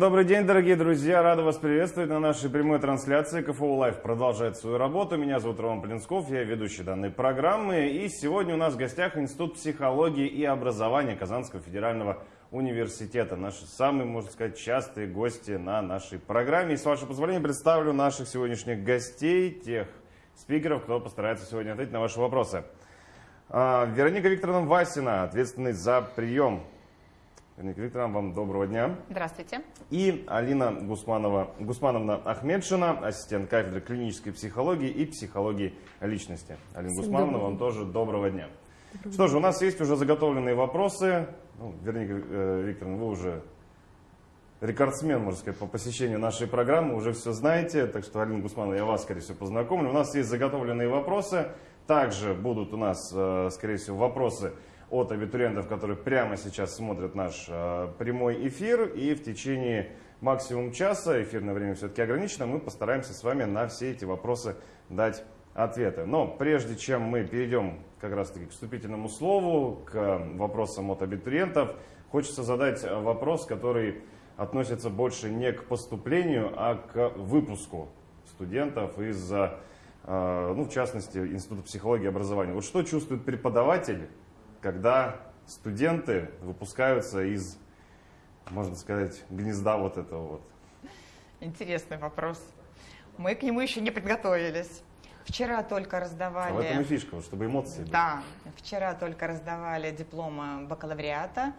добрый день, дорогие друзья. Рад вас приветствовать на нашей прямой трансляции. КФУ Live продолжает свою работу. Меня зовут Роман Плинсков, я ведущий данной программы. И сегодня у нас в гостях Институт психологии и образования Казанского федерального университета. Наши самые, можно сказать, частые гости на нашей программе. И с вашего позволения представлю наших сегодняшних гостей, тех спикеров, кто постарается сегодня ответить на ваши вопросы. А, Вероника Викторовна Васина, ответственный за прием Вероника Викторовна, вам доброго дня. Здравствуйте. И Алина Гусманова, Гусмановна Ахмедшина, ассистент кафедры клинической психологии и психологии личности. Алина Всем Гусмановна, добрый. вам тоже доброго дня. Добрый Что же, у нас есть уже заготовленные вопросы. Ну, Вероника э, Викторовна, вы уже рекордсмен, можно сказать, по посещению нашей программы, уже все знаете, так что, Алина Гусманова, я вас, скорее всего, познакомлю. У нас есть заготовленные вопросы, также будут у нас, э, скорее всего, вопросы от абитуриентов, которые прямо сейчас смотрят наш э, прямой эфир. И в течение максимум часа, эфирное время все-таки ограничено, мы постараемся с вами на все эти вопросы дать ответы. Но прежде чем мы перейдем как раз таки к вступительному слову, к вопросам от абитуриентов, хочется задать вопрос, который относится больше не к поступлению, а к выпуску студентов из, э, ну, в частности, Института психологии и образования. Вот что чувствует преподаватель, когда студенты выпускаются из, можно сказать, гнезда вот этого вот? Интересный вопрос. Мы к нему еще не подготовились. Вчера только раздавали... А в этом и фишка, чтобы эмоции были. Да, вчера только раздавали дипломы бакалавриата.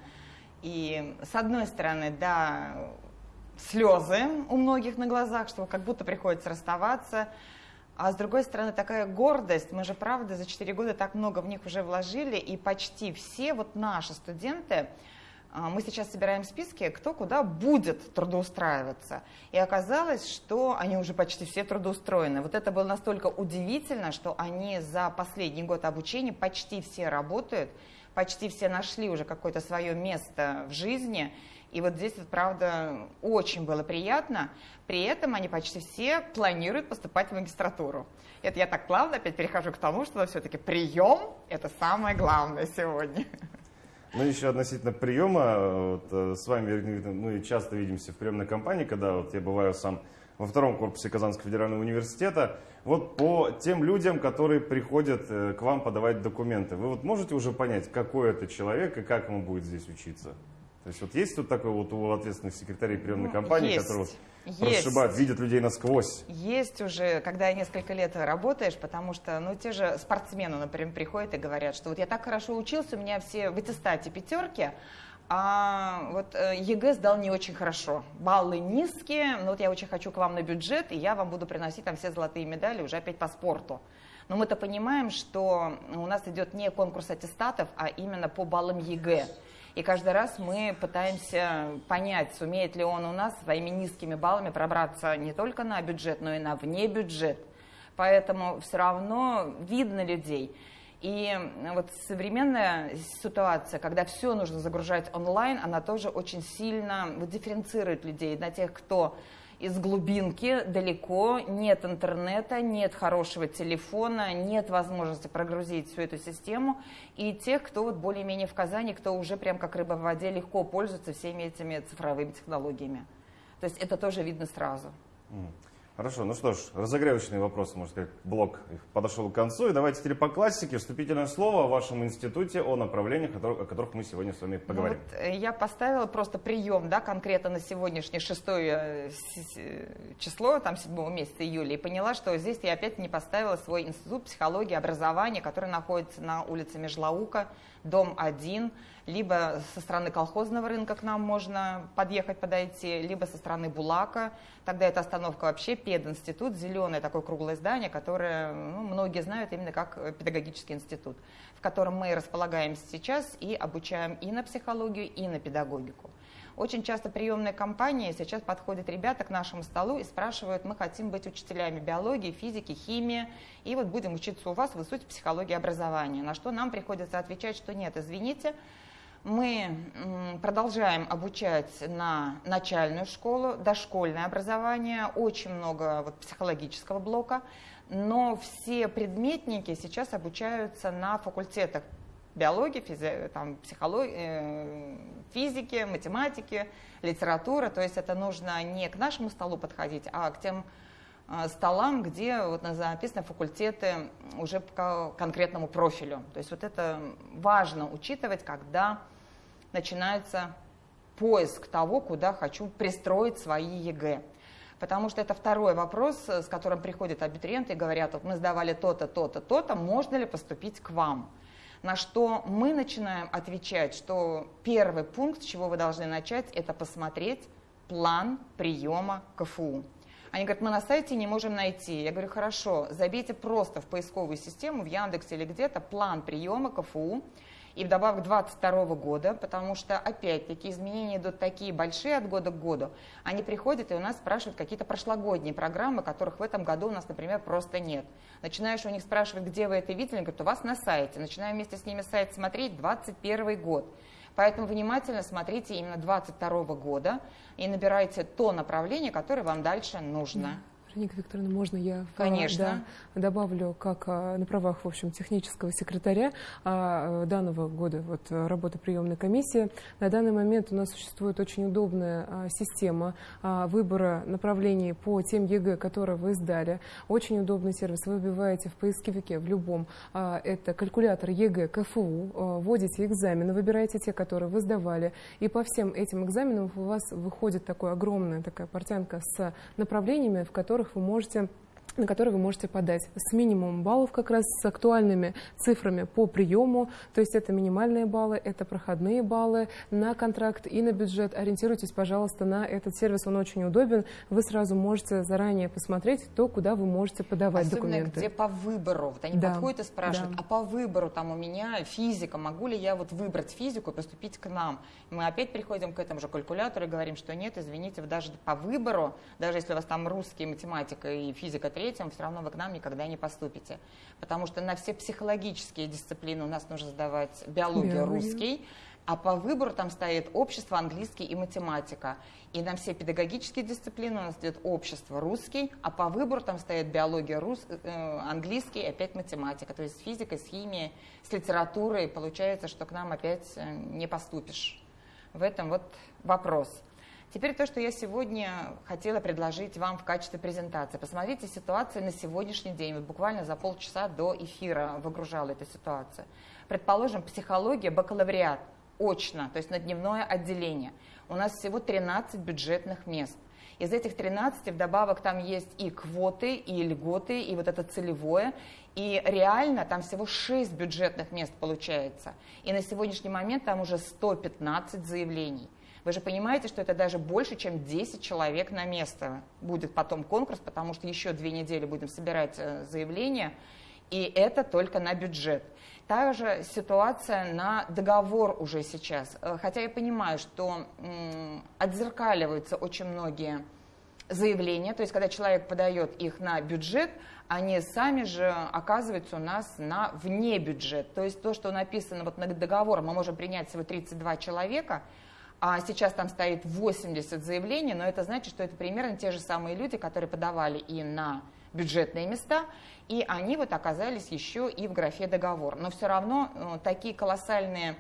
И с одной стороны, да, слезы у многих на глазах, что как будто приходится расставаться. А с другой стороны, такая гордость, мы же, правда, за 4 года так много в них уже вложили, и почти все вот наши студенты, а, мы сейчас собираем списки, кто куда будет трудоустраиваться. И оказалось, что они уже почти все трудоустроены. Вот это было настолько удивительно, что они за последний год обучения почти все работают, почти все нашли уже какое-то свое место в жизни. И вот здесь, вот, правда, очень было приятно. При этом они почти все планируют поступать в магистратуру. Это я так плавно опять перехожу к тому, что все-таки прием – это самое главное сегодня. Ну, еще относительно приема, вот, э, с вами мы часто видимся в приемной кампании, когда вот я бываю сам во втором корпусе Казанского федерального университета. Вот по тем людям, которые приходят э, к вам подавать документы, вы вот можете уже понять, какой это человек и как ему будет здесь учиться? То есть вот есть тут такой вот у ответственных секретарей приемной ну, компании, есть, которые вот прошибают, видят людей насквозь? Есть уже, когда несколько лет работаешь, потому что, ну, те же спортсмены, например, приходят и говорят, что вот я так хорошо учился, у меня все в аттестате пятерки, а вот э, ЕГЭ сдал не очень хорошо. Баллы низкие, но вот я очень хочу к вам на бюджет, и я вам буду приносить там все золотые медали уже опять по спорту. Но мы-то понимаем, что у нас идет не конкурс аттестатов, а именно по баллам ЕГЭ. И каждый раз мы пытаемся понять, сумеет ли он у нас своими низкими баллами пробраться не только на бюджет, но и на вне бюджет. Поэтому все равно видно людей. И вот современная ситуация, когда все нужно загружать онлайн, она тоже очень сильно вот, дифференцирует людей на тех, кто из глубинки далеко, нет интернета, нет хорошего телефона, нет возможности прогрузить всю эту систему. И тех, кто вот более-менее в Казани, кто уже прям как рыба в воде легко пользуется всеми этими цифровыми технологиями. То есть это тоже видно сразу. Хорошо, ну что ж, разогревочные вопросы, можно сказать, блок подошел к концу. И давайте теперь по классике вступительное слово о вашем институте, о направлениях, о которых мы сегодня с вами ну поговорим. Ну, вот я поставила просто прием, да, конкретно на сегодняшнее шестое э, число, там, седьмого месяца июля, и поняла, что здесь я опять не поставила свой институт психологии и образования, который находится на улице Межлаука, дом 1, либо со стороны колхозного рынка к нам можно подъехать, подойти, либо со стороны Булака. Тогда эта остановка вообще пединститут, зеленое такое круглое здание, которое ну, многие знают именно как педагогический институт, в котором мы располагаемся сейчас и обучаем и на психологию, и на педагогику. Очень часто приемные компании сейчас подходят ребята к нашему столу и спрашивают, мы хотим быть учителями биологии, физики, химии, и вот будем учиться у вас в институте психологии образования. На что нам приходится отвечать, что нет, извините, мы продолжаем обучать на начальную школу, дошкольное образование, очень много вот психологического блока, но все предметники сейчас обучаются на факультетах биологии, физи, там, психологии, э, физики, математики, литература. То есть это нужно не к нашему столу подходить, а к тем э, столам, где вот записаны факультеты уже по конкретному профилю. То есть вот это важно учитывать, когда начинается поиск того, куда хочу пристроить свои ЕГЭ. Потому что это второй вопрос, с которым приходят абитуриенты и говорят, вот мы сдавали то-то, то-то, то-то, можно ли поступить к вам? На что мы начинаем отвечать, что первый пункт, с чего вы должны начать, это посмотреть план приема КФУ. Они говорят, мы на сайте не можем найти. Я говорю, хорошо, забейте просто в поисковую систему, в Яндексе или где-то план приема КФУ и вдобавок 22 года, потому что, опять-таки, изменения идут такие большие от года к году. Они приходят и у нас спрашивают какие-то прошлогодние программы, которых в этом году у нас, например, просто нет. Начинаешь у них спрашивать, где вы это видели, они говорят, у вас на сайте. Начинаем вместе с ними сайт смотреть, 21 год. Поэтому внимательно смотрите именно 22 года и набирайте то направление, которое вам дальше нужно. Вероника Викторовна, можно я Конечно. Да, добавлю, как а, на правах, в общем, технического секретаря а, данного года вот, работы приемной комиссии. На данный момент у нас существует очень удобная а, система выбора направлений по тем ЕГЭ, которые вы сдали. Очень удобный сервис. Вы вбиваете в поисковике в любом, это калькулятор ЕГЭ КФУ, вводите экзамены, выбираете те, которые вы сдавали, и по всем этим экзаменам у вас выходит такая огромная такая портянка с направлениями, в которых которых вы можете на которые вы можете подать с минимумом баллов, как раз с актуальными цифрами по приему. То есть это минимальные баллы, это проходные баллы на контракт и на бюджет. Ориентируйтесь, пожалуйста, на этот сервис, он очень удобен. Вы сразу можете заранее посмотреть то, куда вы можете подавать Особенно документы. где по выбору. Вот они да. подходят и спрашивают, да. а по выбору там у меня физика, могу ли я вот выбрать физику и поступить к нам? Мы опять приходим к этому же калькулятору и говорим, что нет, извините, вы даже по выбору, даже если у вас там русский, математика и физика третьем, все равно вы к нам никогда не поступите. Потому что на все психологические дисциплины у нас нужно сдавать биологию, Биология. русский, а по выбору там стоит общество, английский и математика. И на все педагогические дисциплины у нас идет общество, русский, а по выбору там стоит биология, рус, э, английский и опять математика. То есть с физикой, с химией, с литературой получается, что к нам опять э, не поступишь. В этом вот вопрос. Теперь то, что я сегодня хотела предложить вам в качестве презентации. Посмотрите ситуацию на сегодняшний день. Вот буквально за полчаса до эфира выгружала эта ситуация. Предположим, психология, бакалавриат, очно, то есть на дневное отделение. У нас всего 13 бюджетных мест. Из этих 13 вдобавок там есть и квоты, и льготы, и вот это целевое. И реально там всего 6 бюджетных мест получается. И на сегодняшний момент там уже 115 заявлений. Вы же понимаете, что это даже больше, чем 10 человек на место будет потом конкурс, потому что еще две недели будем собирать э, заявления, и это только на бюджет. Та же ситуация на договор уже сейчас. Э, хотя я понимаю, что отзеркаливаются очень многие заявления, то есть когда человек подает их на бюджет, они сами же оказываются у нас на вне бюджет. То есть то, что написано вот на договор, мы можем принять всего 32 человека, а сейчас там стоит 80 заявлений, но это значит, что это примерно те же самые люди, которые подавали и на бюджетные места, и они вот оказались еще и в графе договор. Но все равно э, такие колоссальные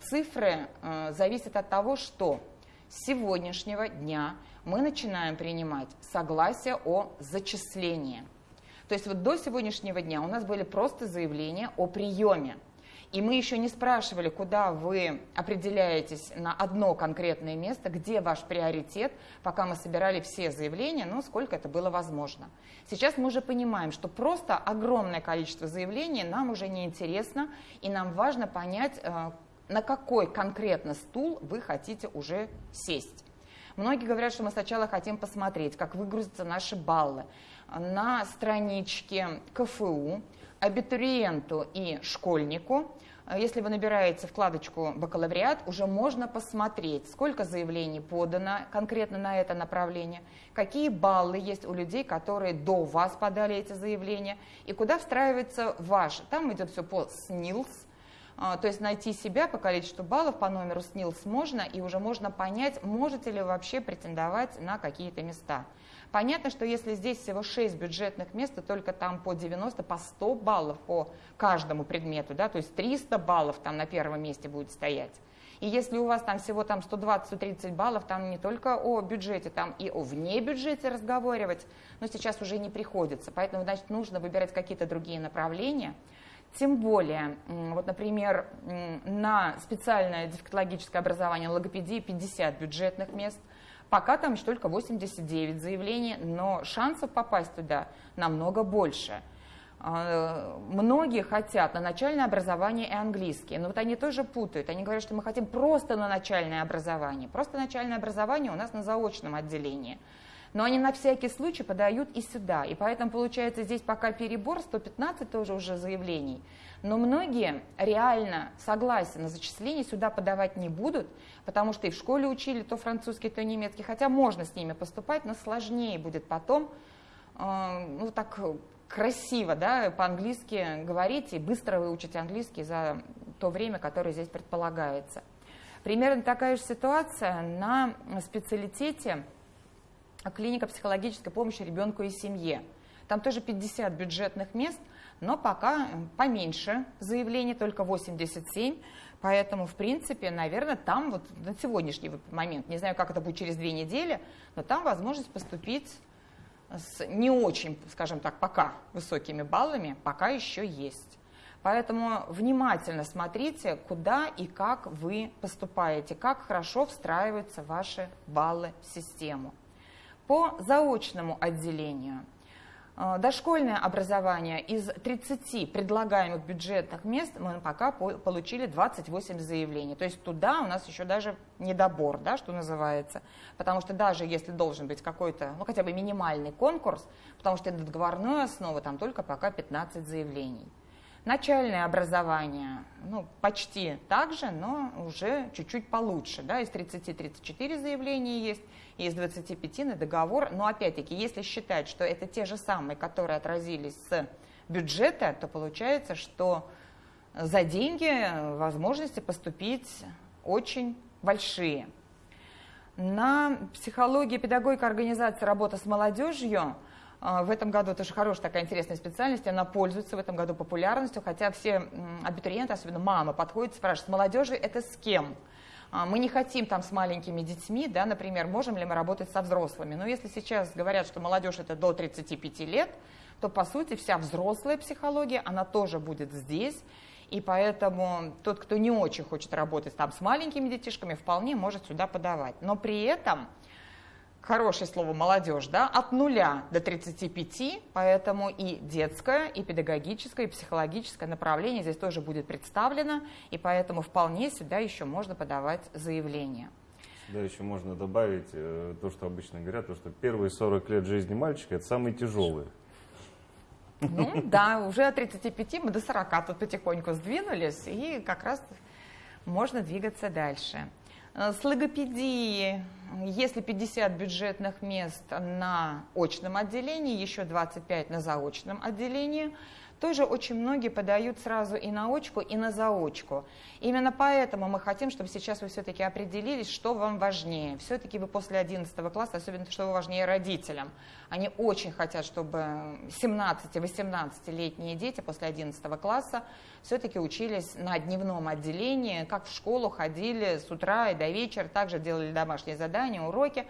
цифры э, зависят от того, что с сегодняшнего дня мы начинаем принимать согласие о зачислении. То есть вот до сегодняшнего дня у нас были просто заявления о приеме. И мы еще не спрашивали, куда вы определяетесь на одно конкретное место, где ваш приоритет, пока мы собирали все заявления, ну, сколько это было возможно. Сейчас мы уже понимаем, что просто огромное количество заявлений нам уже не интересно, и нам важно понять, э, на какой конкретно стул вы хотите уже сесть. Многие говорят, что мы сначала хотим посмотреть, как выгрузятся наши баллы на страничке КФУ, абитуриенту и школьнику, если вы набираете вкладочку «Бакалавриат», уже можно посмотреть, сколько заявлений подано конкретно на это направление, какие баллы есть у людей, которые до вас подали эти заявления, и куда встраивается ваш. Там идет все по СНИЛС, э, то есть найти себя по количеству баллов по номеру СНИЛС можно, и уже можно понять, можете ли вы вообще претендовать на какие-то места. Понятно, что если здесь всего 6 бюджетных мест, то только там по 90, по 100 баллов по каждому предмету, да, то есть 300 баллов там на первом месте будет стоять. И если у вас там всего там 120-130 баллов, там не только о бюджете, там и о вне бюджете разговаривать, но сейчас уже не приходится. Поэтому, значит, нужно выбирать какие-то другие направления. Тем более, вот, например, на специальное дефектологическое образование логопедии 50 бюджетных мест, пока там еще только 89 заявлений, но шансов попасть туда намного больше. А, многие хотят на начальное образование и английский, но вот они тоже путают. Они говорят, что мы хотим просто на начальное образование. Просто начальное образование у нас на заочном отделении. Но они на всякий случай подают и сюда. И поэтому получается здесь пока перебор, 115 тоже уже заявлений. Но многие реально согласен на зачисление сюда подавать не будут, потому что и в школе учили то французский, то немецкий. Хотя можно с ними поступать, но сложнее будет потом э, ну, так красиво, да, по-английски говорить и быстро выучить английский за то время, которое здесь предполагается. Примерно такая же ситуация на специалитете клиника психологической помощи ребенку и семье. Там тоже 50 бюджетных мест, но пока поменьше заявлений, только 87. Поэтому, в принципе, наверное, там вот на сегодняшний момент, не знаю, как это будет через две недели, но там возможность поступить с не очень, скажем так, пока высокими баллами, пока еще есть. Поэтому внимательно смотрите, куда и как вы поступаете, как хорошо встраиваются ваши баллы в систему. По заочному отделению – Э, дошкольное образование из 30 предлагаемых бюджетных мест мы пока получили 28 заявлений. То есть туда у нас еще даже недобор, да, что называется. Потому что даже если должен быть какой-то, ну хотя бы минимальный конкурс, потому что это договорная основа, там только пока 15 заявлений. Начальное образование, ну, почти так же, но уже чуть-чуть получше. Да? Из 30-34 заявления есть, и из 25 на договор. Но опять-таки, если считать, что это те же самые, которые отразились с бюджета, то получается, что за деньги возможности поступить очень большие. На психологии, педагогика, организация, работа с молодежью – в этом году тоже хорошая такая интересная специальность, она пользуется в этом году популярностью, хотя все абитуриенты, особенно мама, подходят и спрашивают, с молодежью это с кем? А, мы не хотим там с маленькими детьми, да, например, можем ли мы работать со взрослыми. Но если сейчас говорят, что молодежь это до 35 лет, то по сути вся взрослая психология, она тоже будет здесь. И поэтому тот, кто не очень хочет работать там с маленькими детишками, вполне может сюда подавать. Но при этом хорошее слово молодежь, да, от нуля до 35, поэтому и детское, и педагогическое, и психологическое направление здесь тоже будет представлено, и поэтому вполне сюда еще можно подавать заявление. Сюда еще можно добавить э, то, что обычно говорят, то, что первые 40 лет жизни мальчика – это самые тяжелые. Ну да, уже от 35 мы до 40 тут потихоньку сдвинулись, и как раз можно двигаться дальше. Э, с логопедией, если 50 бюджетных мест на очном отделении, еще 25 на заочном отделении, тоже очень многие подают сразу и на очку, и на заочку. Именно поэтому мы хотим, чтобы сейчас вы все-таки определились, что вам важнее. Все-таки вы после 11 класса, особенно что важнее родителям. Они очень хотят, чтобы 17-18-летние дети после 11 класса все-таки учились на дневном отделении, как в школу ходили с утра и до вечера, также делали домашние задания, уроки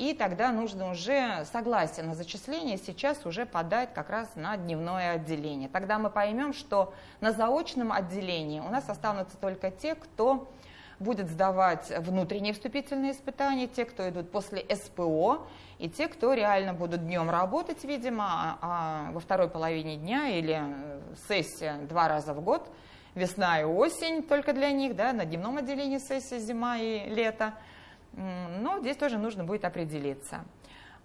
и тогда нужно уже согласие на зачисление сейчас уже подать как раз на дневное отделение. Тогда мы поймем, что на заочном отделении у нас останутся только те, кто будет сдавать внутренние вступительные испытания, те, кто идут после СПО, и те, кто реально будут днем работать, видимо, а, а во второй половине дня или сессия два раза в год, весна и осень только для них, да, на дневном отделении сессия зима и лето – но здесь тоже нужно будет определиться.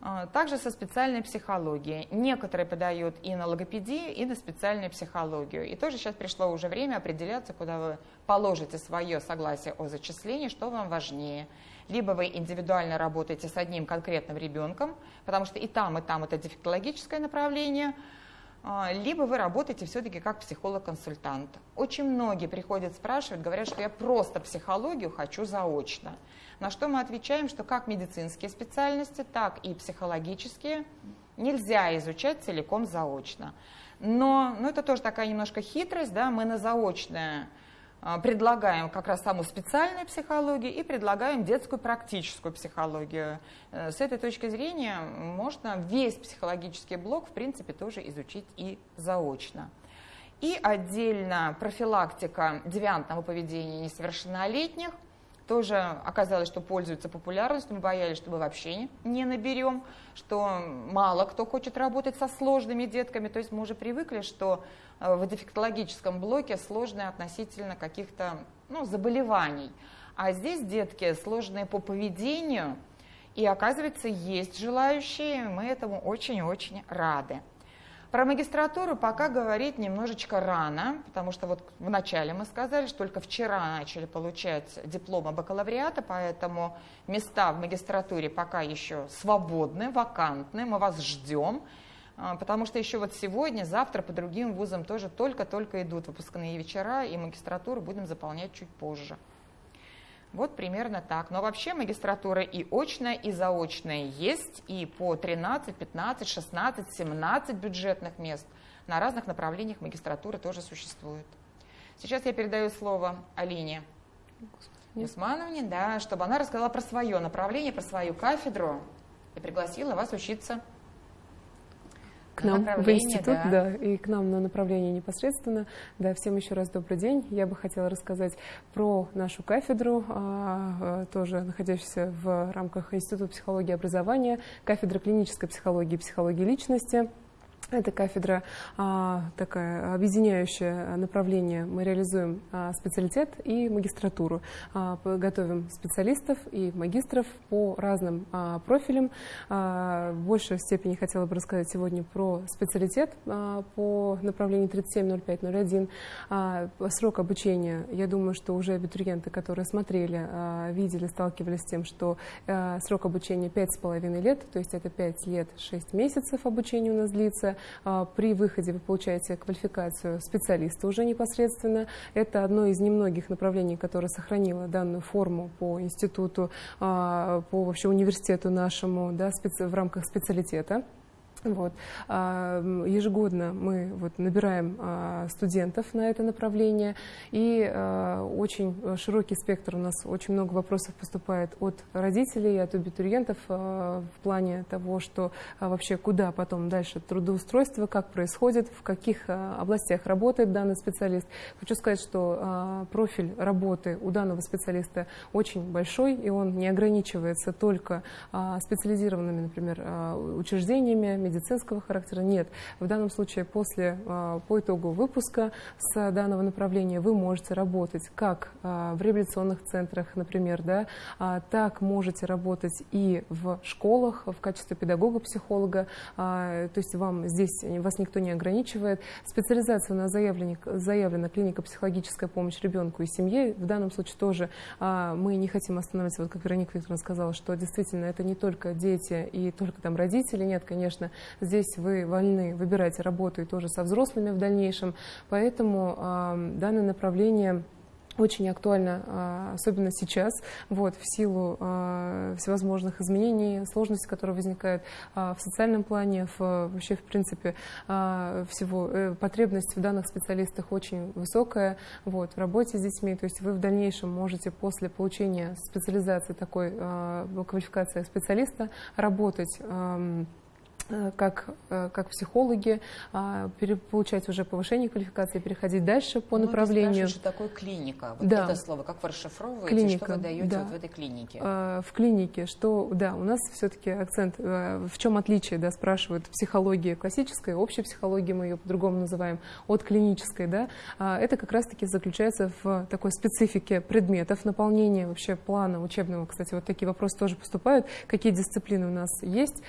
А, также со специальной психологией. Некоторые подают и на логопедию, и на специальную психологию. И тоже сейчас пришло уже время определяться, куда вы положите свое согласие о зачислении, что вам важнее. Либо вы индивидуально работаете с одним конкретным ребенком, потому что и там, и там это дефектологическое направление – либо вы работаете все-таки как психолог-консультант. Очень многие приходят, спрашивают, говорят, что я просто психологию хочу заочно. На что мы отвечаем, что как медицинские специальности, так и психологические нельзя изучать целиком заочно. Но ну, это тоже такая немножко хитрость, да, мы на заочное а, предлагаем как раз саму специальную психологию и предлагаем детскую практическую психологию. Э, с этой точки зрения можно весь психологический блок, в принципе, тоже изучить и заочно. И отдельно профилактика девиантного поведения несовершеннолетних. Тоже оказалось, что пользуется популярностью. Мы боялись, что мы вообще не наберем, что мало кто хочет работать со сложными детками. То есть мы уже привыкли, что Э, в дефектологическом блоке сложные относительно каких-то ну, заболеваний. А здесь детки сложные по поведению, и оказывается, есть желающие, мы этому очень-очень рады. Про магистратуру пока говорить немножечко рано, потому что вот вначале мы сказали, что только вчера начали получать дипломы бакалавриата, поэтому места в магистратуре пока еще свободны, вакантны, мы вас ждем. А, потому что еще вот сегодня, завтра по другим вузам тоже только-только идут выпускные вечера, и магистратуру будем заполнять чуть позже. Вот примерно так. Но вообще магистратура и очная, и заочная есть, и по 13, 15, 16, 17 бюджетных мест на разных направлениях магистратуры тоже существует. Сейчас я передаю слово Алине Усмановне, да, чтобы она рассказала про свое направление, про свою кафедру и пригласила вас учиться к нам в институт, да. да, и к нам на направление непосредственно. Да, всем еще раз добрый день. Я бы хотела рассказать про нашу кафедру, а, а, тоже находящуюся в рамках Института психологии и образования, кафедра клинической психологии и психологии личности. Это кафедра а, такая объединяющее направление. Мы реализуем а, специалитет и магистратуру. А, готовим специалистов и магистров по разным а, профилям. А, в большей степени хотела бы рассказать сегодня про специалитет по направлению 370501. А, срок обучения, я думаю, что уже абитуриенты, которые смотрели, видели, сталкивались с тем, что срок обучения 5,5 лет, то есть это 5 лет 6 месяцев обучения у нас длится. А, при выходе вы получаете квалификацию специалиста уже непосредственно. Это одно из немногих направлений, которое сохранило данную форму по институту, а, по вообще университету нашему да, в рамках специалитета. Вот. А, ежегодно мы вот набираем а, студентов на это направление, и а, очень широкий спектр у нас, очень много вопросов поступает от родителей, от абитуриентов в плане того, что вообще куда потом дальше трудоустройство, как происходит, в каких областях работает данный специалист. Хочу сказать, что профиль работы у данного специалиста очень большой, и он не ограничивается только специализированными, например, учреждениями, медицинского характера нет. В данном случае после, а, по итогу выпуска с данного направления вы можете работать как а, в реабилитационных центрах, например, да, а, так можете работать и в школах в качестве педагога-психолога, то есть вам здесь вас никто не ограничивает. Специализация у нас заявлена, заявлена клиника психологическая помощь ребенку и семье. В данном случае тоже мы не хотим остановиться, вот как Вероника Викторовна сказала, что действительно это не только дети и только там родители, нет, конечно, Здесь вы вольны выбирать работу и тоже со взрослыми в дальнейшем. Поэтому э, данное направление очень актуально, а, особенно сейчас, вот, в силу э, всевозможных изменений, сложностей, которые возникают в социальном плане, в, вообще, в принципе, всего. Э, потребность в данных специалистах очень высокая вот, в работе с детьми. То есть вы в дальнейшем можете после получения специализации такой квалификации специалиста работать как, э, как психологи, а, получать уже повышение квалификации, переходить дальше по Многие направлению. что такое клиника? Вот да. это слово, как вы расшифровываете, клиника, что вы даете да. вот в этой клинике? А, в клинике, что, да, у нас все-таки акцент, э, в чем отличие, да, спрашивают, психологии классической, общей психологии, мы ее по-другому называем, от клинической, да, а, это как раз-таки заключается в такой специфике предметов, наполнения вообще плана учебного, кстати, вот такие вопросы тоже поступают, какие дисциплины у нас есть.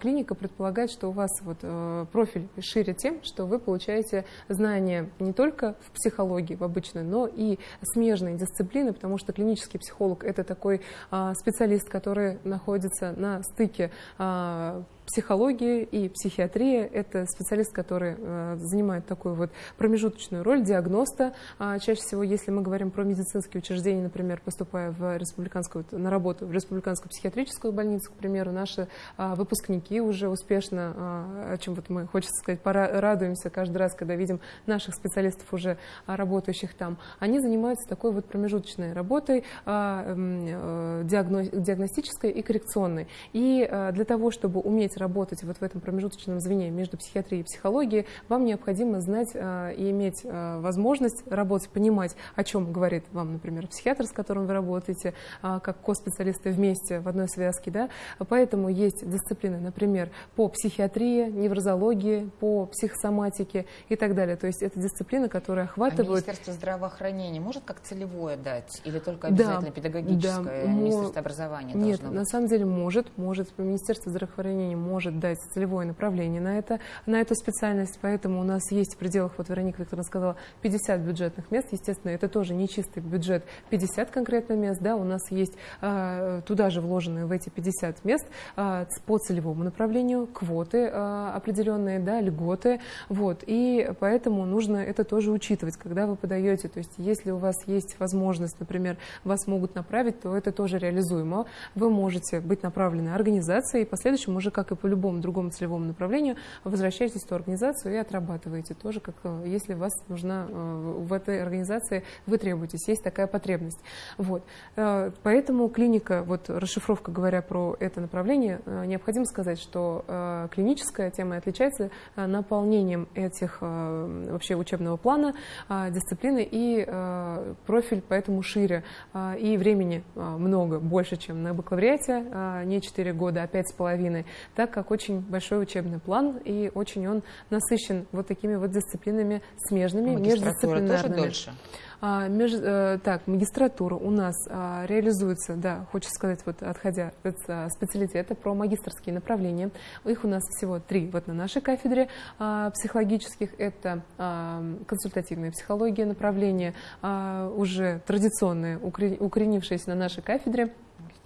Клиника предполагает предполагать, что у вас вот, э, профиль шире тем, что вы получаете знания не только в психологии в обычной, но и смежные дисциплины, потому что клинический психолог – это такой э, специалист, который находится на стыке э, психология и психиатрия – это специалист, который э, занимает такую вот промежуточную роль диагноста. А чаще всего, если мы говорим про медицинские учреждения, например, поступая в республиканскую, на работу в республиканскую психиатрическую больницу, к примеру, наши а, выпускники уже успешно, а, о чем вот мы, хочется сказать, радуемся каждый раз, когда видим наших специалистов уже работающих там, они занимаются такой вот промежуточной работой, э, диагностической и коррекционной. И для того, чтобы уметь работать вот в этом промежуточном звене между психиатрией и психологией, вам необходимо знать э, и иметь э, возможность работать, понимать, о чем говорит вам, например, психиатр, с которым вы работаете, э, как ко-специалисты вместе в одной связке. Да? Поэтому есть дисциплины, например, по психиатрии, неврозологии, по психосоматике и так далее. То есть это дисциплины, которые охватывают... А Министерство здравоохранения может как целевое дать? Или только обязательно да, педагогическое? Да, Министерство образования Нет, на самом деле может. Может. Министерство здравоохранения может дать целевое направление на, это, на эту специальность, поэтому у нас есть в пределах, вот Вероника Викторовна сказала, 50 бюджетных мест, естественно, это тоже не чистый бюджет, 50 конкретно мест, да, у нас есть а, туда же вложенные в эти 50 мест а, по целевому направлению квоты а, определенные, да, льготы, вот, и поэтому нужно это тоже учитывать, когда вы подаете, то есть если у вас есть возможность, например, вас могут направить, то это тоже реализуемо, вы можете быть направлены организацией, и последующем уже, как и по любому другому целевому направлению, возвращаетесь в ту организацию и отрабатываете тоже, как э, если вас нужна э, в этой организации, вы требуетесь, есть такая потребность. Вот. Э, поэтому клиника, вот расшифровка говоря про это направление, необходимо сказать, что клиническая тема отличается наполнением этих вообще учебного плана, дисциплины и профиль поэтому шире и времени много, больше, чем на бакалавриате, не 4 года, а 5,5, так как очень большой учебный план, и очень он насыщен вот такими вот дисциплинами смежными, а междисциплинарными. тоже дольше? А, меж, а, так, магистратура у нас а, реализуется, да, хочется сказать, вот отходя от а, специалитета, про магистрские направления. Их у нас всего три вот на нашей кафедре а, психологических. Это консультативная психология, направление уже традиционное, укоренившееся на нашей кафедре.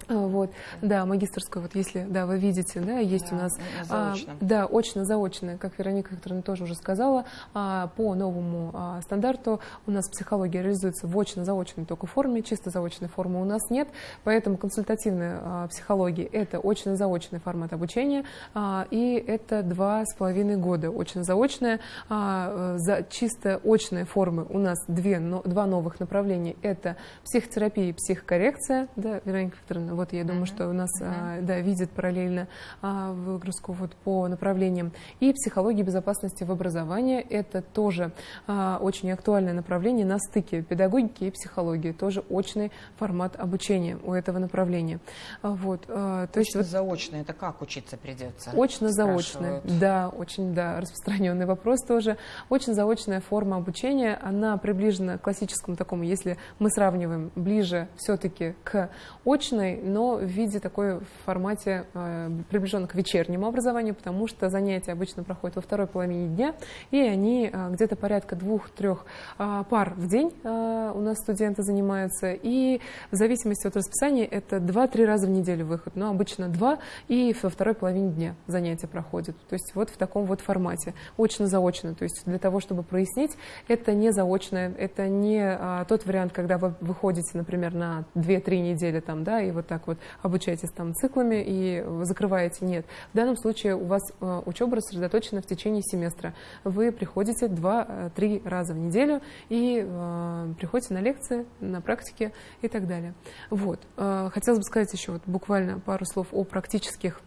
А, вот, да, магистрскую, вот если, да, вы видите, да, есть да, у нас, а, да, очно-заочная, как Вероника Викторовна тоже уже сказала, а, по новому а, стандарту у нас психология реализуется в очно-заочной только форме, чисто заочной формы у нас нет, поэтому консультативная а, психология – это очно-заочный формат обучения, а, и это два с половиной года очно-заочная, а, за чисто очные формы у нас две, но, два новых направления – это психотерапия и психокоррекция, да, Вероника Викторовна, вот я думаю, что у нас uh-huh. да, видит параллельно а, выгрузку вот по направлениям. И психология безопасности в образовании – это тоже а, очень актуальное направление на стыке педагогики и психологии. Тоже очный формат обучения у этого направления. Вот, то есть вот, заочно – это как учиться придется? Очно-заочное, да, очень да, распространенный вопрос тоже. Очно-заочная форма обучения, она приближена к классическому такому, если мы сравниваем ближе все-таки к очной, но в виде такой в формате э, приближенном к вечернему образованию, потому что занятия обычно проходят во второй половине дня, и они э, где-то порядка двух-трех э, пар в день у нас студенты занимаются, и в зависимости от расписания это два-три раза в неделю выход, но обычно два, и во второй половине дня занятия проходят. То есть вот в таком вот формате, очно-заочно. То есть для того, чтобы прояснить, это не заочное, это не тот вариант, когда вы выходите, например, на 2-3 недели там, да, и вот так вот обучаетесь там циклами и закрываете. Нет. В данном случае у вас э, учеба рассредоточена в течение семестра. Вы приходите 2-3 раза в неделю и э, приходите на лекции, на практике и так далее. Вот. Э, хотелось бы сказать еще вот буквально пару слов о практических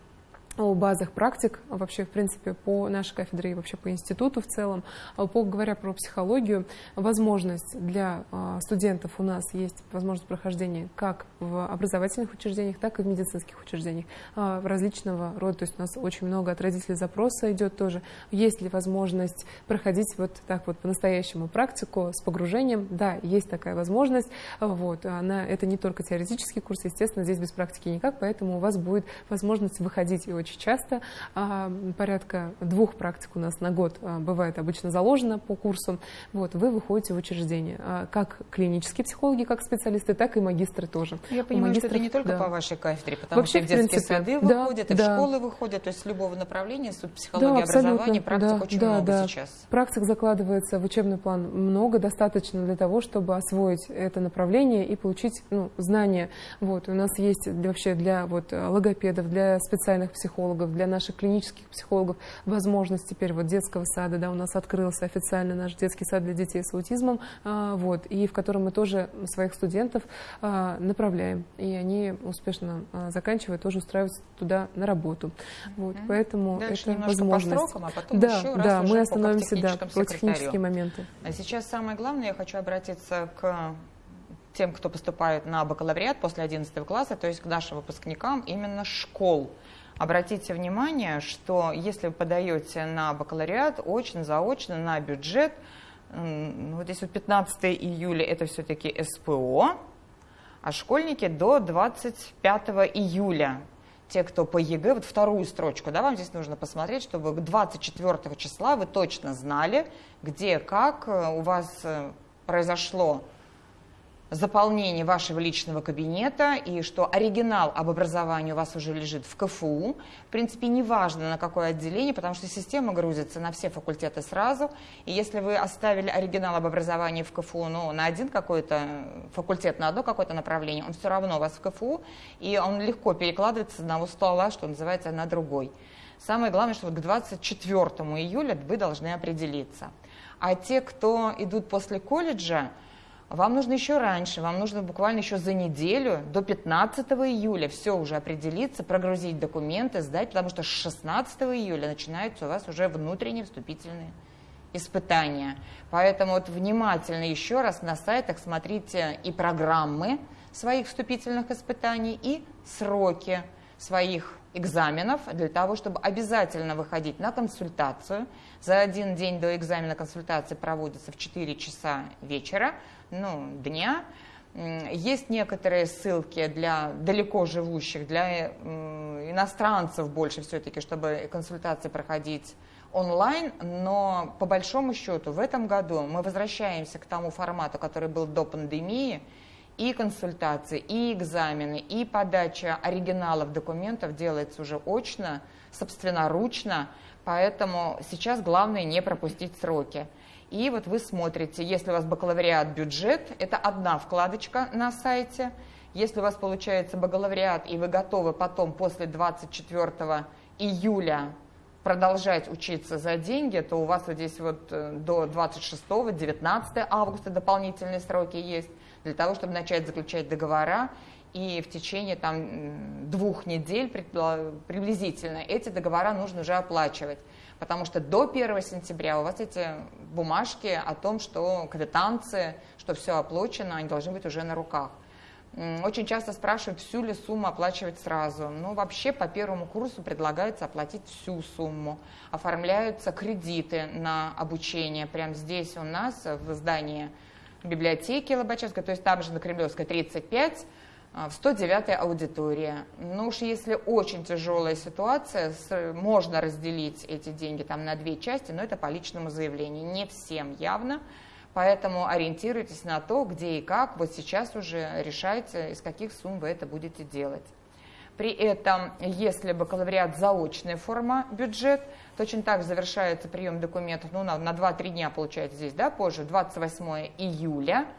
о базах практик вообще, в принципе, по нашей кафедре и вообще по институту в целом. А по, говоря про психологию, возможность для а, студентов у нас есть возможность прохождения как в образовательных учреждениях, так и в медицинских учреждениях а, различного рода. То есть у нас очень много от родителей запроса идет тоже. Есть ли возможность проходить вот так вот по-настоящему практику с погружением? Да, есть такая возможность. Вот. Она, это не только теоретический курс, естественно, здесь без практики никак, поэтому у вас будет возможность выходить и очень очень часто. А, порядка двух практик у нас на год а, бывает обычно заложено по курсу. Вот, вы выходите в учреждение. А, как клинические психологи, как специалисты, так и магистры тоже. Я понимаю, что это не только да. по вашей кафедре, потому Вообще, что в детские принципе, сады да, выходят, и да. в школы выходят, то есть с любого направления, с психологии, да, образования, практик да, очень да, много да. сейчас. Практик закладывается в учебный план много, достаточно для того, чтобы освоить это направление и получить ну, знания. Вот, у нас есть вообще для вот, логопедов, для специальных психологов, для наших клинических психологов возможность теперь вот детского сада, да, у нас открылся официально наш детский сад для детей с аутизмом, а, вот, и в котором мы тоже своих студентов а, направляем, и они успешно а, заканчивают, тоже устраиваются туда на работу. Вот, mm-hmm. поэтому Дальше это возможность. По строкам, а потом да, еще да, раз мы остановимся по, да, по технические моменты. А сейчас самое главное, я хочу обратиться к тем, кто поступает на бакалавриат после 11 класса, то есть к нашим выпускникам именно школ. Обратите внимание, что если вы подаете на бакалавриат очно, заочно, на бюджет, вот здесь вот 15 июля это все-таки СПО, а школьники до 25 июля. Те, кто по ЕГЭ, вот вторую строчку, да, вам здесь нужно посмотреть, чтобы к 24 числа вы точно знали, где, как э, у вас э, произошло заполнение вашего личного кабинета и что оригинал об образовании у вас уже лежит в КФУ. В принципе, неважно на какое отделение, потому что система грузится на все факультеты сразу. И если вы оставили оригинал об образовании в КФУ ну, на один какой-то факультет, на одно какое-то направление, он все равно у вас в КФУ, и он легко перекладывается с одного стола, что называется, на другой. Самое главное, что вот к 24 июля вы должны определиться. А те, кто идут после колледжа, вам нужно еще раньше, вам нужно буквально еще за неделю, до 15 июля все уже определиться, прогрузить документы, сдать, потому что с 16 июля начинаются у вас уже внутренние вступительные испытания. Поэтому вот внимательно еще раз на сайтах смотрите и программы своих вступительных испытаний, и сроки своих экзаменов для того, чтобы обязательно выходить на консультацию. За один день до экзамена консультация проводится в 4 часа вечера ну, дня. Есть некоторые ссылки для далеко живущих, для иностранцев больше все-таки, чтобы консультации проходить онлайн, но по большому счету в этом году мы возвращаемся к тому формату, который был до пандемии, и консультации, и экзамены, и подача оригиналов документов делается уже очно, собственноручно, поэтому сейчас главное не пропустить сроки. И вот вы смотрите, если у вас бакалавриат бюджет, это одна вкладочка на сайте. Если у вас получается бакалавриат, и вы готовы потом после 24 июля продолжать учиться за деньги, то у вас вот здесь вот э, до 26-19 августа дополнительные сроки есть для того, чтобы начать заключать договора. И в течение там, двух недель приблизительно эти договора нужно уже оплачивать потому что до 1 сентября у вас эти бумажки о том, что квитанции, что все оплачено, они должны быть уже на руках. Очень часто спрашивают, всю ли сумму оплачивать сразу. Ну, вообще по первому курсу предлагается оплатить всю сумму. Оформляются кредиты на обучение. Прямо здесь у нас в здании библиотеки Лобачевской, то есть там же на Кремлевской 35, а, в 109 аудитории. Ну уж если очень тяжелая ситуация, можно разделить эти деньги там на две части, но это по личному заявлению. Не всем явно, поэтому ориентируйтесь на то, где и как. Вот сейчас уже решайте, из каких сумм вы это будете делать. При этом, если бакалавриат заочная форма бюджет, точно так завершается прием документов ну, на, на 2-3 дня, получается здесь, да, позже, 28 июля –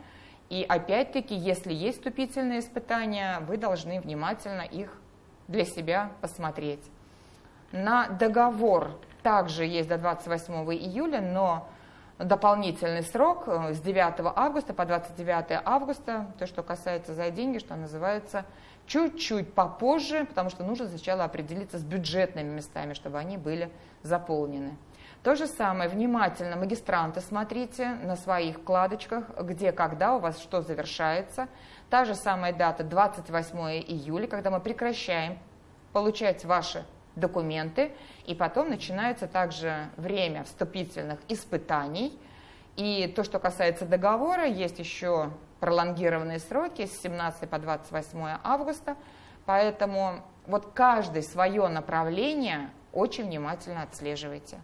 и опять-таки, если есть вступительные испытания, вы должны внимательно их для себя посмотреть. На договор также есть до 28 июля, но дополнительный срок э, с 9 августа по 29 августа, то, что касается за деньги, что называется, чуть-чуть попозже, потому что нужно сначала определиться с бюджетными местами, чтобы они были заполнены. То же самое, внимательно, магистранты, смотрите на своих вкладочках, где, когда у вас что завершается. Та же самая дата 28 июля, когда мы прекращаем получать ваши документы, и потом начинается также время вступительных испытаний. И то, что касается договора, есть еще пролонгированные сроки с 17 по 28 августа, поэтому вот каждое свое направление очень внимательно отслеживайте.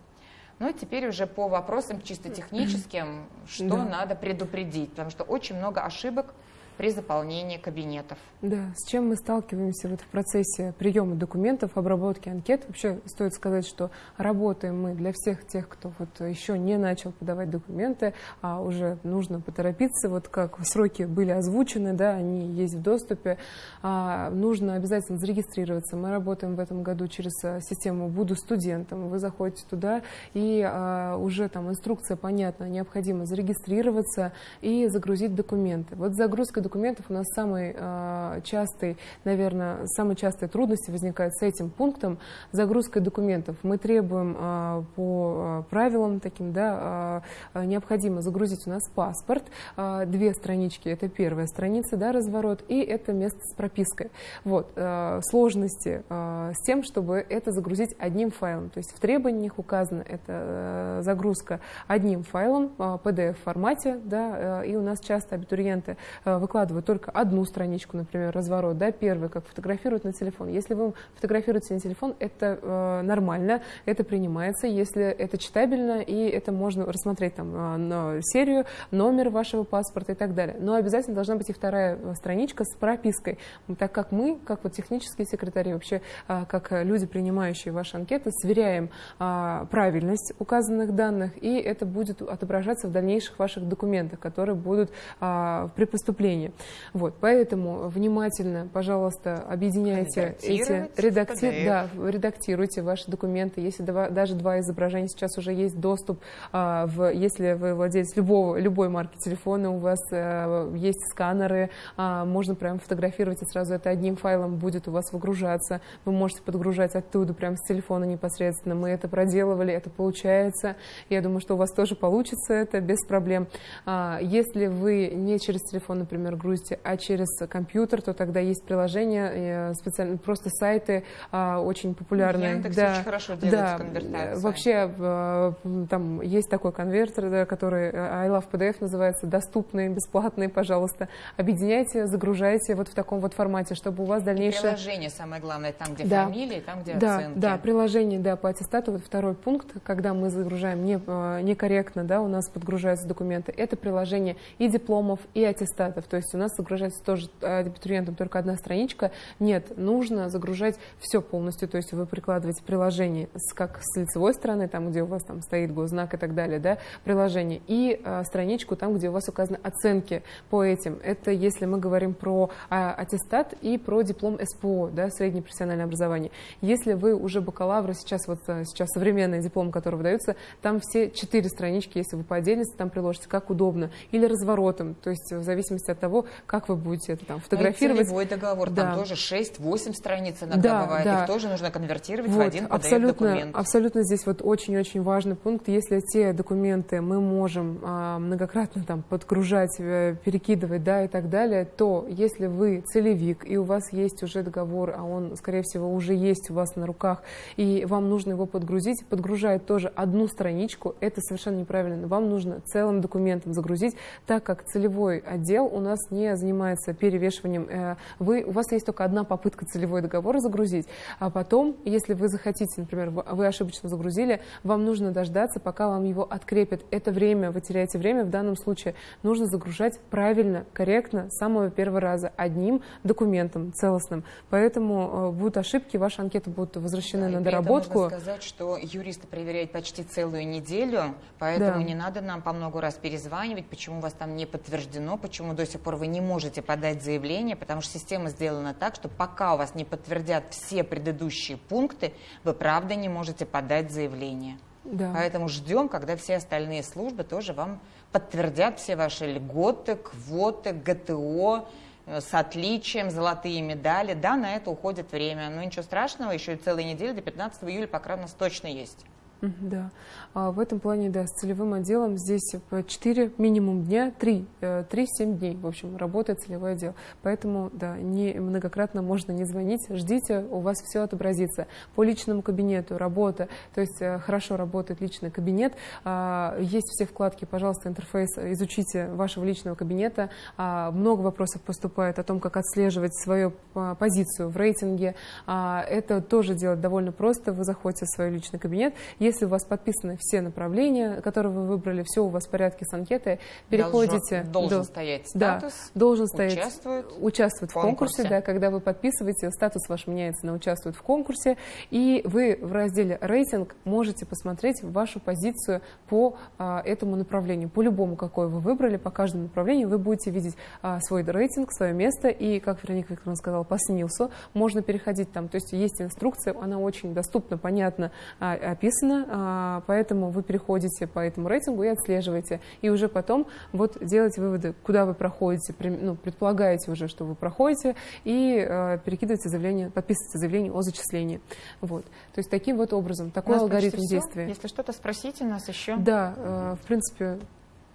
Ну и теперь уже по вопросам чисто техническим, что да. надо предупредить, потому что очень много ошибок при заполнении кабинетов. Да, с чем мы сталкиваемся вот в процессе приема документов, обработки анкет. Вообще стоит сказать, что работаем мы для всех тех, кто вот еще не начал подавать документы, а уже нужно поторопиться, вот как сроки были озвучены, да, они есть в доступе, а, нужно обязательно зарегистрироваться. Мы работаем в этом году через а, систему «Буду студентом». Вы заходите туда, и а, уже там инструкция понятна, необходимо зарегистрироваться и загрузить документы. Вот загрузка документов у нас самый э, частый, наверное, самые частые трудности возникают с этим пунктом загрузкой документов. Мы требуем э, по э, правилам таким, да, э, необходимо загрузить у нас паспорт, э, две странички, это первая страница, да, разворот, и это место с пропиской. Вот, э, сложности э, с тем, чтобы это загрузить одним файлом, то есть в требованиях указано это э, загрузка одним файлом, э, PDF формате, да, э, и у нас часто абитуриенты выкладывают выкладывают только одну страничку, например, разворот, да, первый, как фотографируют на телефон. Если вы фотографируете на телефон, это э, нормально, это принимается, если это читабельно, и это можно рассмотреть там э, серию, номер вашего паспорта и так далее. Но обязательно должна быть и вторая э, страничка с пропиской, так как мы, как вот технические секретари, вообще э, как люди, принимающие ваши анкеты, сверяем э, правильность указанных данных, и это будет отображаться в дальнейших ваших документах, которые будут э, при поступлении времени. Вот, поэтому внимательно, пожалуйста, объединяйте эти, редакти... да, редактируйте ваши документы. Если два, даже два изображения сейчас уже есть доступ, а, в, если вы владелец любого, любой марки телефона, у вас а, есть сканеры, а, можно прям фотографировать и сразу это одним файлом будет у вас выгружаться. Вы можете подгружать оттуда прям с телефона непосредственно. Мы это проделывали, это получается. Я думаю, что у вас тоже получится это без проблем. А, если вы не через телефон, например, грузите, а через компьютер, то тогда есть приложения, э, специально просто сайты а, очень популярные. Яндекс да, очень хорошо делает да, конвертацию. Вообще э, там есть такой конвертер, который э, I Love PDF называется, доступный, бесплатный, пожалуйста. Объединяйте, загружайте вот в таком вот формате, чтобы у вас дальнейшее... И приложение самое главное, там, где да. фамилия, там, где да, оценки. Да, приложение, да, по аттестату, вот второй пункт, когда мы загружаем не, некорректно, да, у нас подгружаются документы, это приложение и дипломов, и аттестатов, то есть есть у нас загружается тоже э, абитуриентам только одна страничка. Нет, нужно загружать все полностью, то есть вы прикладываете приложение с, как с лицевой стороны, там, где у вас там стоит госзнак и так далее, да, приложение, и а, страничку там, где у вас указаны оценки по этим. Это если мы говорим про а, аттестат и про диплом СПО, да, среднее профессиональное образование. Если вы уже бакалавры, сейчас вот сейчас современный диплом, который выдается, там все четыре странички, если вы по отдельности там приложите, как удобно, или разворотом, то есть в зависимости от того, того, как вы будете это там фотографировать. Ну, целевой договор, да. там тоже 6-8 страниц иногда да, бывает, да. их тоже нужно конвертировать вот, в один PDF-документ. Абсолютно здесь вот очень-очень важный пункт. Если те документы мы можем а, многократно там подгружать, э, перекидывать, да, и так далее, то если вы целевик, и у вас есть уже договор, а он, скорее всего, уже есть у вас на руках, и вам нужно его подгрузить, подгружает тоже одну страничку, это совершенно неправильно. Вам нужно целым документом загрузить, так как целевой отдел у нас не занимается перевешиванием. Э, вы, у вас есть только одна попытка целевой договор загрузить, а потом, если вы захотите, например, вы ошибочно загрузили, вам нужно дождаться, пока вам его открепят. Это время, вы теряете время, в данном случае нужно загружать правильно, корректно, с самого первого раза, одним документом целостным. Поэтому э, будут ошибки, ваши анкеты будут возвращены да, на доработку. Нужно сказать, что юристы проверяют почти целую неделю, поэтому да. не надо нам по много раз перезванивать, почему у вас там не подтверждено, почему до сих пор вы не можете подать заявление, потому что система сделана так, что пока у вас не подтвердят все предыдущие пункты, вы правда не можете подать заявление. Да. Поэтому ждем, когда все остальные службы тоже вам подтвердят все ваши льготы, квоты, ГТО, э, с отличием, золотые медали. Да, на это уходит время, но ничего страшного, еще и целая неделя до 15 июля пока у нас точно есть. Да, а в этом плане, да, с целевым отделом здесь 4 минимум дня, 3, 3-7 э, дней, в общем, работает целевой отдел. Поэтому, да, не многократно можно не звонить, ждите, у вас все отобразится. По личному кабинету работа, то есть э, хорошо работает личный кабинет, а, есть все вкладки, пожалуйста, интерфейс, изучите вашего личного кабинета. А, много вопросов поступает о том, как отслеживать свою позицию в рейтинге. Это тоже делать довольно просто, вы заходите в свой личный кабинет, если у вас подписаны все направления, которые вы выбрали, все у вас в порядке с анкетой, переходите... Должен, должен до, стоять статус, да, должен стоять, участвует, участвует в конкурсе. конкурсе. Да, когда вы подписываете, статус ваш меняется на участвует в конкурсе, и вы в разделе рейтинг можете посмотреть вашу позицию по а, этому направлению, по любому, какое вы выбрали, по каждому направлению вы будете видеть а, свой рейтинг, свое место, и, как Вероника Викторовна сказала, по СНИЛСу можно переходить там, то есть есть инструкция, она очень доступна, понятно а, описана, а, поэтому вы переходите по этому рейтингу и отслеживаете. И уже потом вот делаете выводы, куда вы проходите, ну, предполагаете уже, что вы проходите, и э, перекидываете заявление, подписываете заявление о зачислении. Вот. То есть таким вот образом, такой алгоритм действия. Если что-то спросите нас еще. Да, э, в принципе,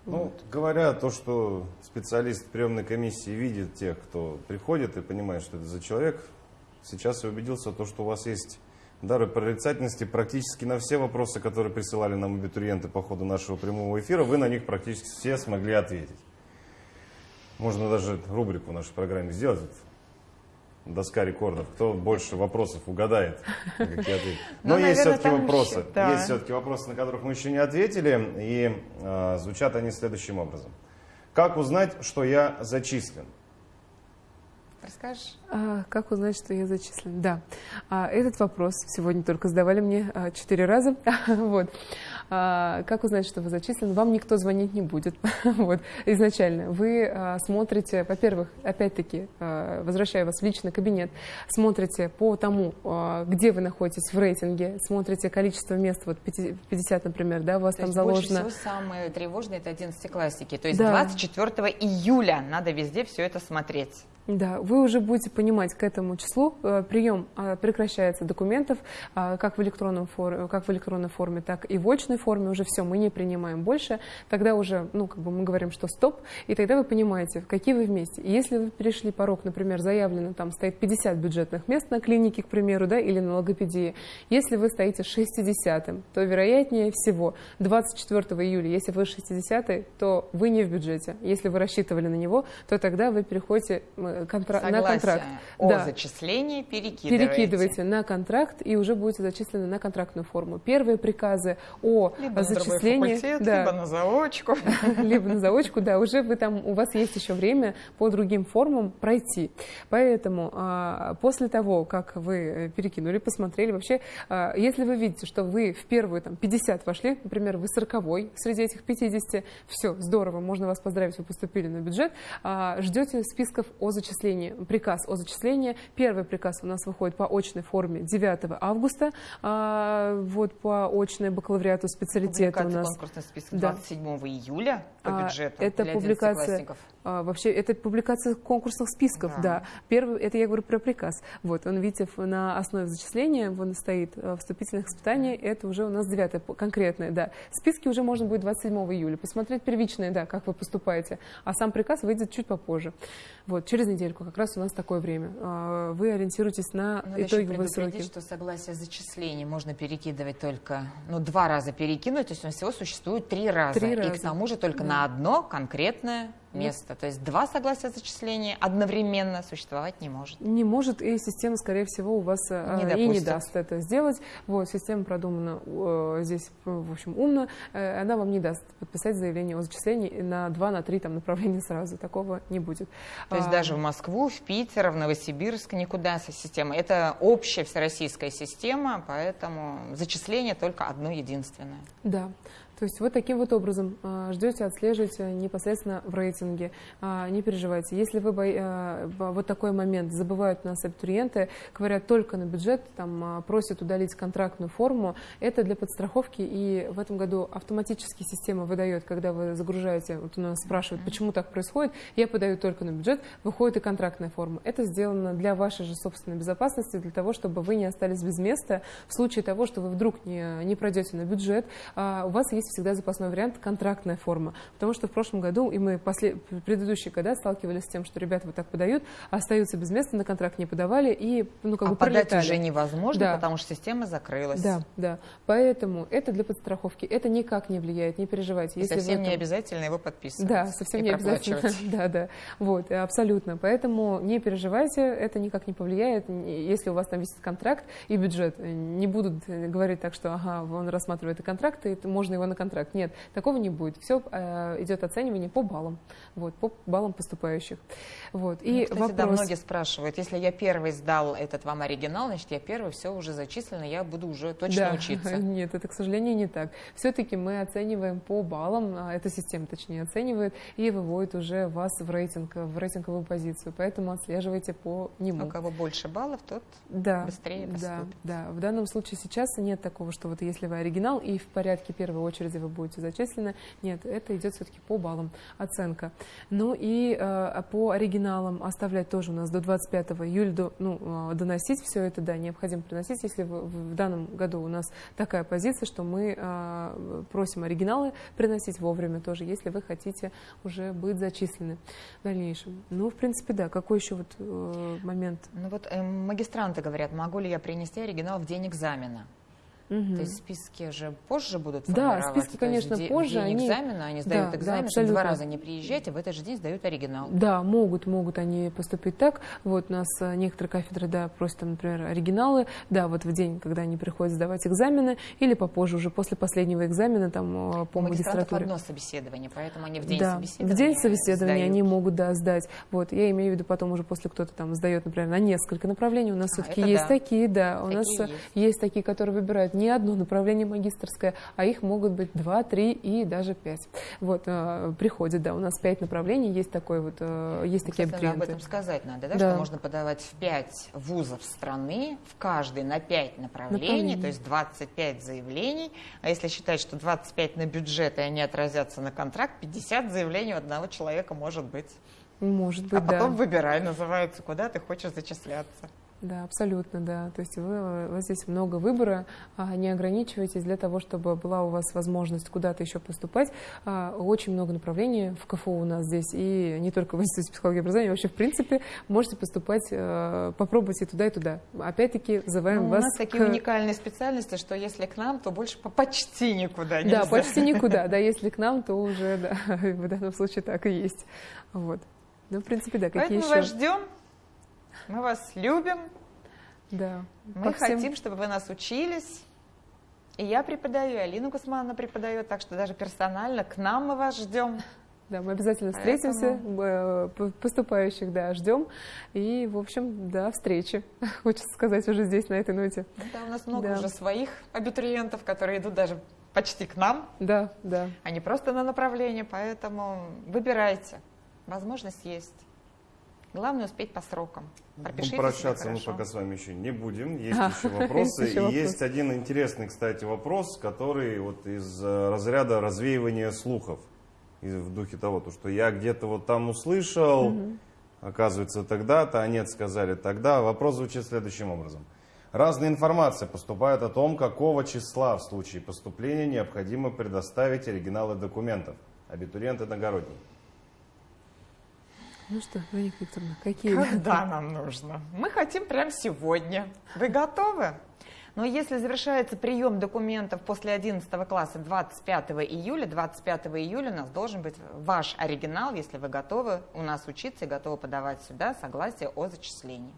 ну, говоря то, что специалист приемной комиссии видит тех, кто приходит и понимает, что это за человек, сейчас я убедился, в том, что у вас есть дары прорицательности практически на все вопросы, которые присылали нам абитуриенты по ходу нашего прямого эфира, вы на них практически все смогли ответить. Можно даже рубрику в нашей программе сделать. Доска рекордов. Кто больше вопросов угадает, Но ну, есть все-таки вопросы. Есть все-таки вопросы, на которых мы еще не ответили. И а, звучат они следующим образом. Как узнать, что я зачислен? Расскажешь? А, как узнать, что я зачислен? Да, а, этот вопрос сегодня только задавали мне а, четыре раза. вот. а, как узнать, что вы зачислены? Вам никто звонить не будет. вот. Изначально вы а, смотрите, во-первых, опять-таки, а, возвращаю вас в личный кабинет, смотрите по тому, а, где вы находитесь в рейтинге, смотрите количество мест, вот 50, например, да, у вас То там заложено. Больше всего самое тревожное это 11 классики. То есть да. 24 июля надо везде все это смотреть. Да, вы уже будете понимать к этому числу. Э, прием э, прекращается документов э, как в, электронном форме, как в электронной форме, так и в очной форме. Уже все, мы не принимаем больше. Тогда уже, ну, как бы мы говорим, что стоп, и тогда вы понимаете, какие вы вместе. Если вы перешли порог, например, заявлено, там стоит 50 бюджетных мест на клинике, к примеру, да, или на логопедии, если вы стоите 60-м, то вероятнее всего 24 июля, если вы 60 то вы не в бюджете. Если вы рассчитывали на него, то тогда вы переходите контра на контракт. о да. зачислении перекидываете. Перекидываете на контракт и уже будете зачислены на контрактную форму. Первые приказы о либо зачислении... На да, либо на заочку. Либо на заочку, да, уже вы там, у вас есть еще время по другим формам пройти. Поэтому а, после того, как вы перекинули, посмотрели, вообще, а, если вы видите, что вы в первую там 50 вошли, например, вы 40 среди этих 50, все, здорово, можно вас поздравить, вы поступили на бюджет, а, ждете списков о зачислении зачислении, приказ о зачислении. Первый приказ у нас выходит по очной форме 9 августа, а, вот по очной бакалавриату специалитета у нас. конкурсный список 27 да. июля по а, бюджету Это для публикация, а, вообще, это публикация конкурсных списков, да. да. Первый, это я говорю про приказ. Вот, он, видите, на основе зачисления, он стоит э, вступительных испытаний, это уже у нас девятое, конкретное, да. Списки уже можно будет 27 июля, посмотреть первичные, да, как вы поступаете, а сам приказ выйдет чуть попозже. Вот, через недельку как раз у нас такое время. А, вы ориентируетесь на Надо итоговые сроки. что согласие зачисления можно перекидывать только, ну, два раза перекинуть, то есть у нас всего существует три раза. Три раза. И к тому же только да. на одно конкретное место. То есть два согласия зачисления одновременно существовать не может. Не может, и система, скорее всего, у вас э, не и не даст это сделать. Вот, система продумана э, здесь, в общем, умно. Э, она вам не даст подписать заявление о зачислении на два, на три там, направления сразу. Такого не будет. То есть а, даже в Москву, в Питер, в Новосибирск никуда со системой. Это общая всероссийская система, поэтому зачисление только одно единственное. Да. То есть вот таким вот образом а, ждете, отслеживаете непосредственно в рейтинге. А, не переживайте. Если вы а, вот такой момент забывают у нас абитуриенты, говорят только на бюджет, там просят удалить контрактную форму, это для подстраховки, и в этом году автоматически система выдает, когда вы загружаете, вот у нас спрашивают, почему так происходит, я подаю только на бюджет, выходит и контрактная форма. Это сделано для вашей же собственной безопасности, для того, чтобы вы не остались без места в случае того, что вы вдруг не, не пройдете на бюджет, у вас есть всегда запасной вариант контрактная форма. Потому что в прошлом году, и мы после, предыдущие года сталкивались с тем, что ребята вот так подают, остаются без места, на контракт не подавали и ну, как а бы подать уже невозможно, Да. потому что система закрылась. Да, да. Поэтому это для подстраховки. Это никак не влияет, не переживайте. И Если совсем не там- обязательно его подписывать. Да, совсем не обязательно. Да, да. Вот, абсолютно. Поэтому не переживайте, это никак не повлияет. Если у вас там висит контракт и бюджет, не будут говорить так, что ага, он рассматривает и контракт, и можно его на контракт. Нет, такого не будет. Все идет оценивание по баллам. Вот, по баллам поступающих. Вот. Ну, И кстати, вопрос... да, многие спрашивают, если я первый сдал этот вам оригинал, значит, я первый, все уже зачислено, я буду уже точно Да. учиться. Нет, это, к сожалению, не так. Все-таки мы оцениваем по баллам, а, эта система, точнее, оценивает и выводит уже вас в рейтинг, в рейтинговую позицию. Поэтому отслеживайте по нему. У кого больше баллов, тот да, быстрее да, поступит. да. В данном случае сейчас нет такого, что вот если вы оригинал и в порядке первой очереди вы будете зачислены. Нет, это идет все-таки по баллам оценка. Ну и э, по оригиналам оставлять тоже у нас до 25 июля, до, ну, э, доносить все это, да, необходимо приносить. Если в, в данном году у нас такая позиция, что мы э, просим оригиналы приносить вовремя тоже, если вы хотите уже быть зачислены в дальнейшем. Ну, в принципе, да. Какой еще вот э, момент? Ну вот э, магистранты говорят, могу ли я принести оригинал в день экзамена? Мгм. То есть списки же позже будут Да, списки, есть конечно, де- позже, день они- экзамена они сдают Да, да, экзамен, что два раза не приезжайте, в этот же день сдают оригинал. Да, могут, могут они поступить так. Вот у нас э, некоторые кафедры, да, просят, там, например, оригиналы, да, вот в день, когда они приходят сдавать экзамены, или попозже, уже после последнего экзамена, там, э, по У магистратуре. одно собеседование, поэтому они в день да, собеседования в день собеседования сдают. они могут, да, сдать. Вот, я имею в виду потом уже после кто-то там сдает, например, на несколько направлений. У нас А, все-таки есть да. такие, да, у Такие нас э, есть. есть такие, которые выбирают не одно направление магистрское, а их могут быть два, три и даже пять. Вот, э, приходят, да, у нас пять направлений, есть такой вот, э, есть такие Кстати, об абитуриенты. этом сказать надо, да, Да. что можно подавать в 5 вузов страны, в каждый на 5 направлений, Направлений. то есть 25 заявлений. А если считать, что 25 на бюджет, и они отразятся на контракт, 50 заявлений у одного человека может быть. Может быть, А потом да. выбирай, называется, куда ты хочешь зачисляться. Да, абсолютно, да. То есть вы, у вас здесь много выбора, а, не ограничивайтесь для того, чтобы была у вас возможность куда-то еще поступать. А, Очень много направлений в КФУ у нас здесь, и не только в Институте психологии и образования, вообще, в принципе, можете поступать, э, попробовать и туда, и туда. Опять-таки, взываем Ну, у вас нас такие к- уникальные специальности, что если к нам, то больше по- почти никуда Да, нельзя. почти никуда. Да, если к нам, то уже, да, в данном случае так и есть. Вот. Ну, в принципе, да, какие Поэтому вас еще? ждем, мы вас любим, Да. Мы всем- хотим, чтобы вы нас учились. И я преподаю, и Алина Гусмановна преподает, так что даже персонально к нам мы вас ждем. Да, мы обязательно встретимся, э, поступающих, да, ждем. И, в общем, до встречи. Хочется сказать уже здесь, на этой ноте. Да, у нас много Да. уже своих абитуриентов, которые идут даже почти к нам, Да, да. а не просто на направление, поэтому выбирайте. Возможность есть. Главное успеть по срокам. Ну, Пропишите прощаться мы пока с вами еще не будем. Есть А, еще вопросы. есть еще и вопрос. есть один интересный, кстати, вопрос, который вот из э, разряда развеивания слухов. В духе того, то, что я где-то вот там услышал, оказывается, тогда-то, а нет, сказали тогда. Вопрос звучит следующим образом. Разная информация поступает о том, какого числа в случае поступления необходимо предоставить оригиналы документов. Абитуриент иногородний. Ну что, Вероника Викторовна, какие? Когда нам нужно? Мы хотим прямо сегодня. Вы готовы? Но если завершается прием документов после 11 класса 25 июля, 25 июля у нас должен быть ваш оригинал, если вы готовы у нас учиться и готовы подавать сюда согласие о зачислении.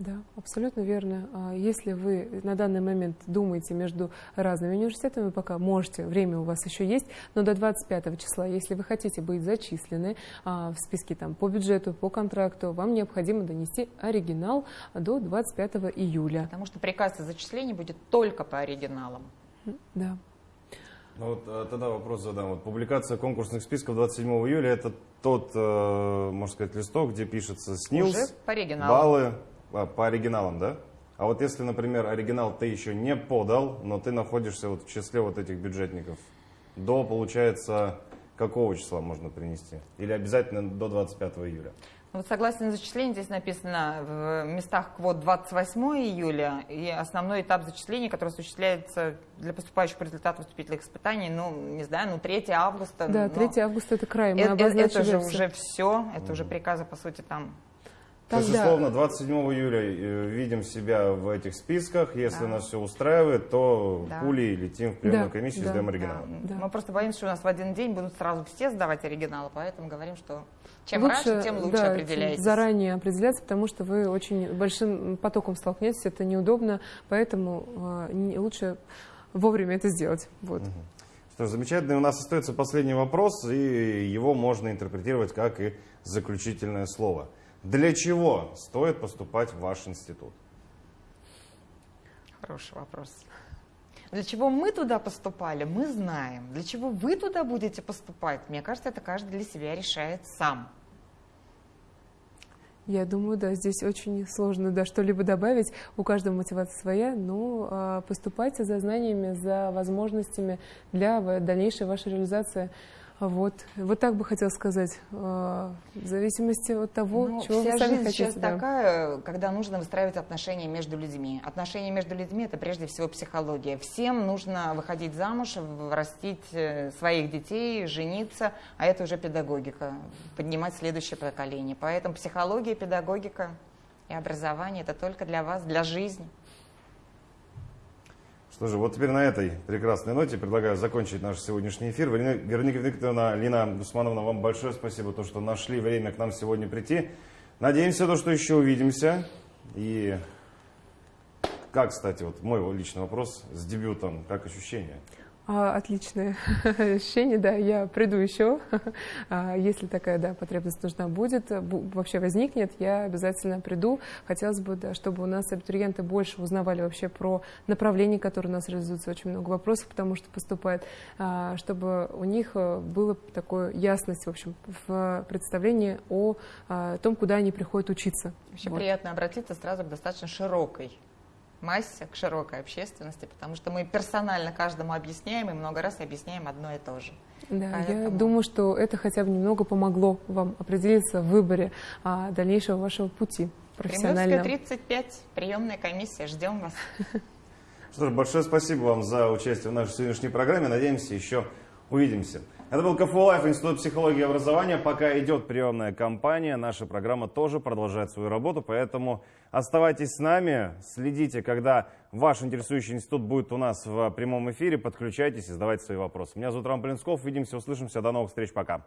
Да, абсолютно верно. А Если вы на данный момент думаете между разными университетами, пока можете, время у вас еще есть, но до 25 числа, если вы хотите быть зачислены а, в списке там, по бюджету, по контракту, вам необходимо донести оригинал до 25 июля. Потому что приказ о зачислении будет только по оригиналам. Да. Ну вот э, тогда вопрос задам. Вот публикация конкурсных списков 27 июля это тот, э, можно сказать, листок, где пишется СНИЛС, Уже по оригиналу. баллы а, по оригиналам, да? А вот если, например, оригинал ты еще не подал, но ты находишься вот в числе вот этих бюджетников, до, получается, какого числа можно принести? Или обязательно до 25 июля? Ну, Вот согласно зачислению, здесь написано в местах квот 28 июля, и основной этап зачисления, который осуществляется для поступающих по результатам вступительных испытаний, ну, не знаю, ну, 3 августа. Да, ну, 3 августа это край, мы Это, обозначили же все, это уже приказы, по сути, там. То есть, Тогда- условно, 27 июля э, видим себя в этих списках. Если Да. нас все устраивает, то Да. пулей летим в приемную Да, комиссию, да. сдаем Да, оригинал. Да. Мы просто боимся, что у нас в один день будут сразу все сдавать оригиналы, поэтому говорим, что чем Лучше, раньше, тем лучше да, определяйтесь. заранее определяться, потому что вы очень большим потоком столкнетесь, это неудобно, поэтому э, не- лучше вовремя это сделать. Вот. Что ж, замечательно. И У нас остается последний вопрос, и его можно интерпретировать как и заключительное слово. Для чего стоит поступать в ваш институт? Хороший вопрос. Для чего мы туда поступали, мы знаем. Для чего вы туда будете поступать, мне кажется, это каждый для себя решает сам. Я думаю, да, здесь очень сложно да, что-либо добавить. У каждого мотивация своя, но а, поступайте за знаниями, за возможностями для дальнейшей вашей реализации. Вот, вот так бы хотел сказать, а, в зависимости от того, Ну, чего вся вы сами жизнь хотите. сейчас да. такая, когда нужно выстраивать отношения между людьми. Отношения между людьми это прежде всего психология. Всем нужно выходить замуж, растить э, своих детей, жениться, а это уже педагогика, поднимать следующее поколение. Поэтому психология, педагогика и образование это только для вас, для жизни. Что вот теперь на этой прекрасной ноте предлагаю закончить наш сегодняшний эфир. Вероника Викторовна, Лина Гусмановна, вам большое спасибо, то, что нашли время к нам сегодня прийти. Надеемся, то, что еще увидимся. И как, кстати, вот мой личный вопрос с дебютом, как ощущения? А, отличное ощущение, да, я приду еще, А, если такая, да, потребность нужна будет, бу- вообще возникнет, я обязательно приду. Хотелось бы, да, чтобы у нас абитуриенты больше узнавали вообще про направления, которые у нас реализуются, очень много вопросов, потому что поступает, а, чтобы у них э, было такое ясность, в общем, в представлении о том, куда они приходят учиться. Вообще Вот. приятно обратиться сразу к достаточно широкой массе, к широкой общественности, потому что мы персонально каждому объясняем и много раз объясняем одно и то же. Да, я Поэтому- думаю, что это хотя бы немного помогло вам определиться в выборе а, дальнейшего вашего пути профессионального. Кремлевская 35, приемная комиссия, ждем вас. Что ж, большое спасибо вам за участие в нашей сегодняшней программе. Надеемся, еще увидимся. Это был КФУ Live, Институт психологии и образования. Пока идет приемная кампания, наша программа тоже продолжает свою работу, поэтому оставайтесь с нами, следите, когда ваш интересующий институт будет у нас в прямом эфире, подключайтесь и задавайте свои вопросы. Меня зовут Роман Плинсков, увидимся, услышимся, до новых встреч, пока.